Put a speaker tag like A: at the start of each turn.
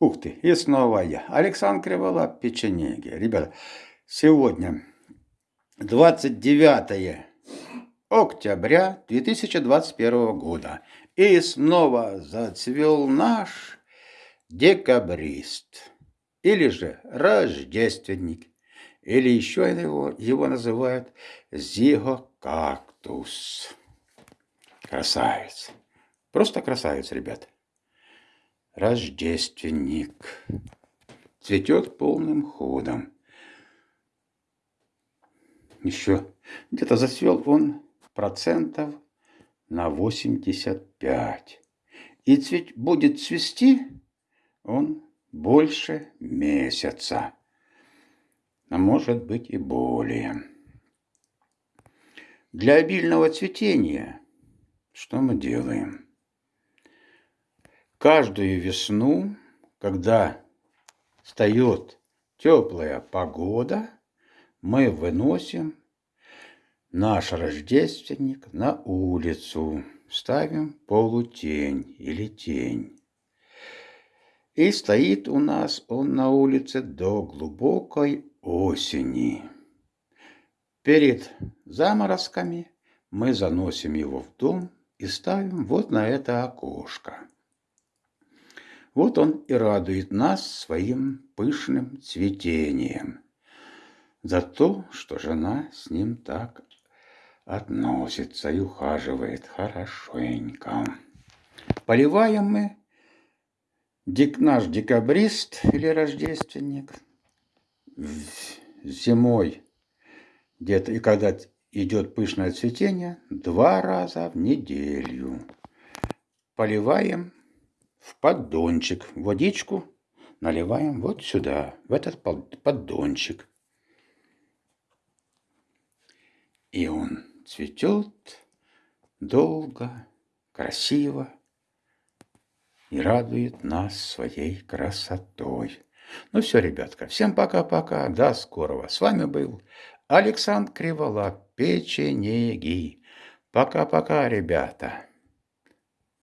A: Ух ты, и снова я. Александр Криволап, печенеги. Ребята, сегодня 29 октября 2021 года. И снова зацвел наш декабрист. Или же рождественник. Или еще его, его называют зигокактус. Красавец. Просто красавец, ребят рождественник. Цветет полным ходом. Еще где-то зацвел он процентов на 85. И цвет, будет цвести он больше месяца. А может быть и более. Для обильного цветения что мы делаем? Каждую весну, когда встает теплая погода, мы выносим наш рождественник на улицу, ставим полутень или тень. И стоит у нас он на улице до глубокой осени. Перед заморозками мы заносим его в дом и ставим вот на это окошко. Вот он и радует нас своим пышным цветением за то, что жена с ним так относится и ухаживает хорошенько. Поливаем мы дик, наш декабрист или рождественник зимой где-то и когда идет пышное цветение, два раза в неделю. Поливаем в поддончик водичку наливаем вот сюда, в этот поддончик. И он цветет долго, красиво и радует нас своей красотой. Ну все, ребятка, всем пока-пока, до скорого. С вами был Александр Криволап, печенеги. Пока-пока, ребята.